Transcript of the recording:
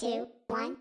two, one.